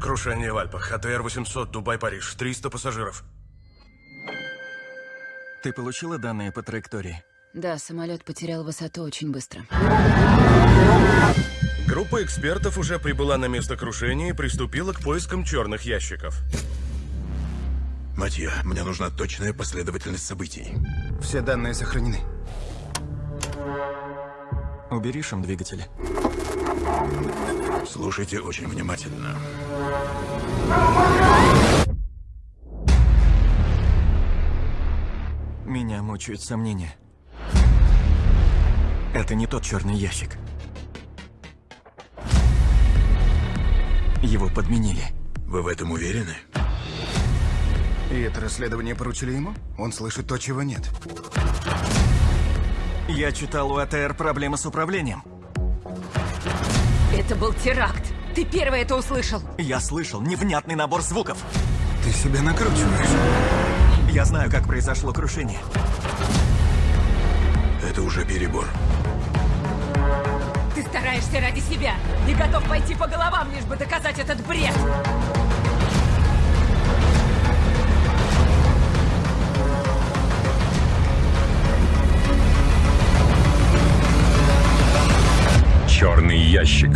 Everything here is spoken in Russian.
Крушение в Альпах. АТР-800, Дубай-Париж. 300 пассажиров. Ты получила данные по траектории? Да, самолет потерял высоту очень быстро. Группа экспертов уже прибыла на место крушения и приступила к поискам черных ящиков. Матья, мне нужна точная последовательность событий. Все данные сохранены. Убери шум двигателя. Слушайте очень внимательно. Меня мучают сомнения. Это не тот черный ящик. Его подменили. Вы в этом уверены? И это расследование поручили ему? Он слышит то, чего нет. Я читал у АТР проблемы с управлением. Это был теракт. Ты первый это услышал. Я слышал невнятный набор звуков. Ты себя накручиваешь. Я знаю, как произошло крушение. Это уже перебор. Ты стараешься ради себя и готов пойти по головам, лишь бы доказать этот бред. Ящик.